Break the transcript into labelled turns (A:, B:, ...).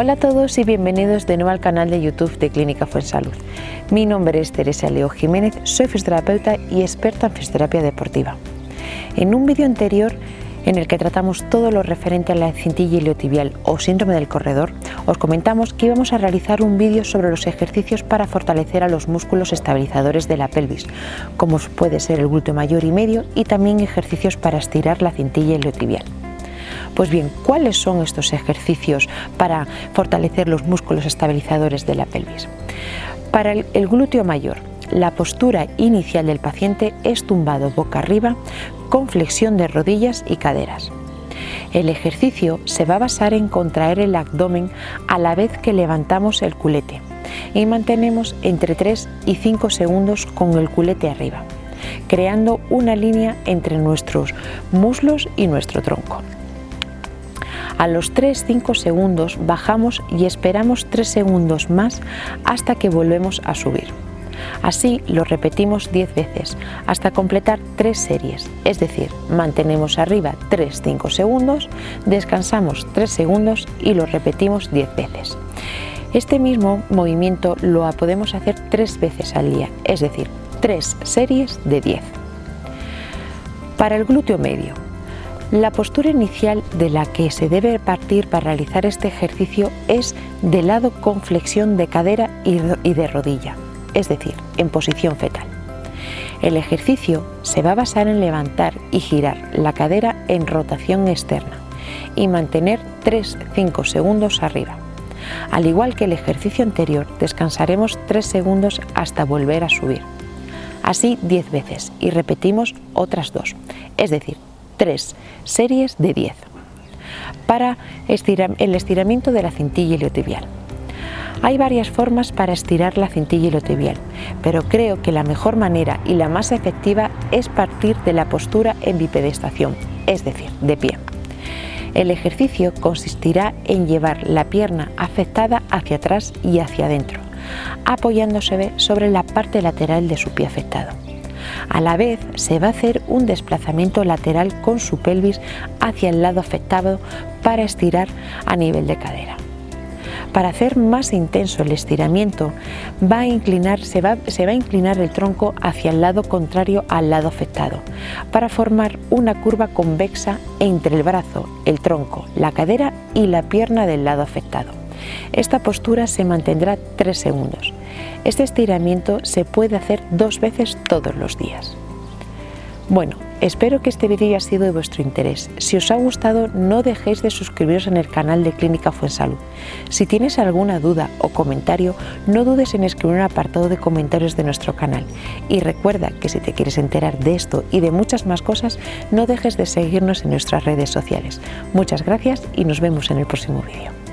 A: Hola a todos y bienvenidos de nuevo al canal de YouTube de Clínica Fuensalud. Mi nombre es Teresa Leo Jiménez, soy fisioterapeuta y experta en fisioterapia deportiva. En un vídeo anterior en el que tratamos todo lo referente a la cintilla iliotibial o síndrome del corredor, os comentamos que íbamos a realizar un vídeo sobre los ejercicios para fortalecer a los músculos estabilizadores de la pelvis, como puede ser el glúteo mayor y medio, y también ejercicios para estirar la cintilla iliotibial. Pues bien, ¿cuáles son estos ejercicios para fortalecer los músculos estabilizadores de la pelvis? Para el, glúteo mayor, la postura inicial del paciente es tumbado boca arriba con flexión de rodillas y caderas. El ejercicio se va a basar en contraer el abdomen a la vez que levantamos el culete y mantenemos entre 3 y 5 segundos con el culete arriba, creando una línea entre nuestros muslos y nuestro tronco. A los 3-5 segundos bajamos y esperamos 3 segundos más hasta que volvemos a subir. Así lo repetimos 10 veces hasta completar 3 series, es decir, mantenemos arriba 3-5 segundos, descansamos 3 segundos y lo repetimos 10 veces. Este mismo movimiento lo podemos hacer 3 veces al día, es decir, 3 series de 10. Para el glúteo medio, la postura inicial de la que se debe partir para realizar este ejercicio es de lado con flexión de cadera y de rodilla, es decir, en posición fetal. El ejercicio se va a basar en levantar y girar la cadera en rotación externa y mantener 3-5 segundos arriba. Al igual que el ejercicio anterior, descansaremos 3 segundos hasta volver a subir. Así 10 veces y repetimos otras dos, es decir, 3 series de 10 para el estiramiento de la cintilla iliotibial. Hay varias formas para estirar la cintilla iliotibial, pero creo que la mejor manera y la más efectiva es partir de la postura en bipedestación, es decir, de pie. El ejercicio consistirá en llevar la pierna afectada hacia atrás y hacia adentro, apoyándose sobre la parte lateral de su pie afectado. A la vez se va a hacer un desplazamiento lateral con su pelvis hacia el lado afectado para estirar a nivel de cadera. Para hacer más intenso el estiramiento va a inclinar, se, va, se va a inclinar el tronco hacia el lado contrario al lado afectado para formar una curva convexa entre el brazo, el tronco, la cadera y la pierna del lado afectado. Esta postura se mantendrá 3 segundos. Este estiramiento se puede hacer dos veces todos los días. Bueno, espero que este vídeo haya sido de vuestro interés. Si os ha gustado, no dejéis de suscribiros en el canal de Clínica Fuensalud. Si tienes alguna duda o comentario, no dudes en escribir un apartado de comentarios de nuestro canal. Y recuerda que si te quieres enterar de esto y de muchas más cosas, no dejes de seguirnos en nuestras redes sociales. Muchas gracias y nos vemos en el próximo vídeo.